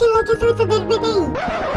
looking, looking for the.